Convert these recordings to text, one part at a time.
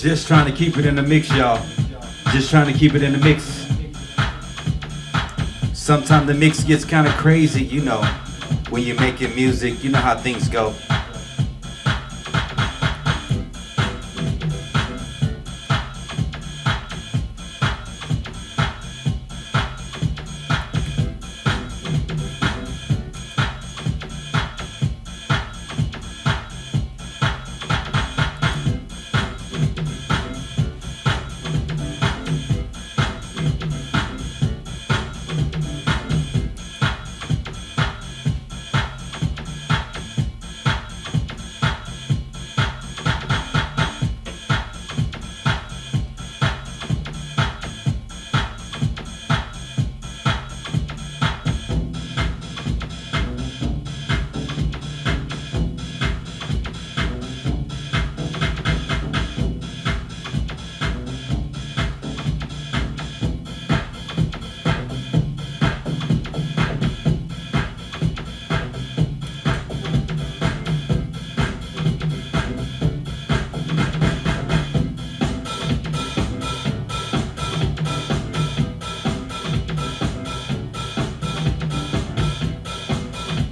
Just trying to keep it in the mix, y'all. Just trying to keep it in the mix. Sometimes the mix gets kind of crazy, you know, when you're making music. You know how things go.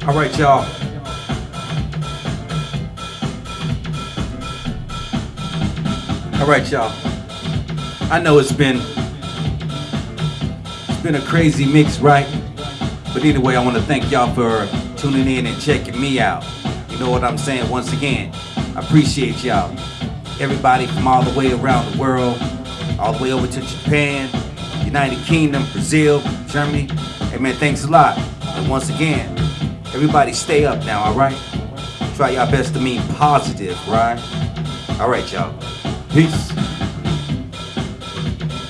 All right, y'all. All right, y'all. I know it's been it's been a crazy mix, right? But anyway, I want to thank y'all for tuning in and checking me out. You know what I'm saying? Once again, I appreciate y'all. Everybody from all the way around the world, all the way over to Japan, United Kingdom, Brazil, Germany. Hey man, thanks a lot. And once again, everybody stay up now, alright? Try your best to mean positive, right? Alright, y'all. Peace.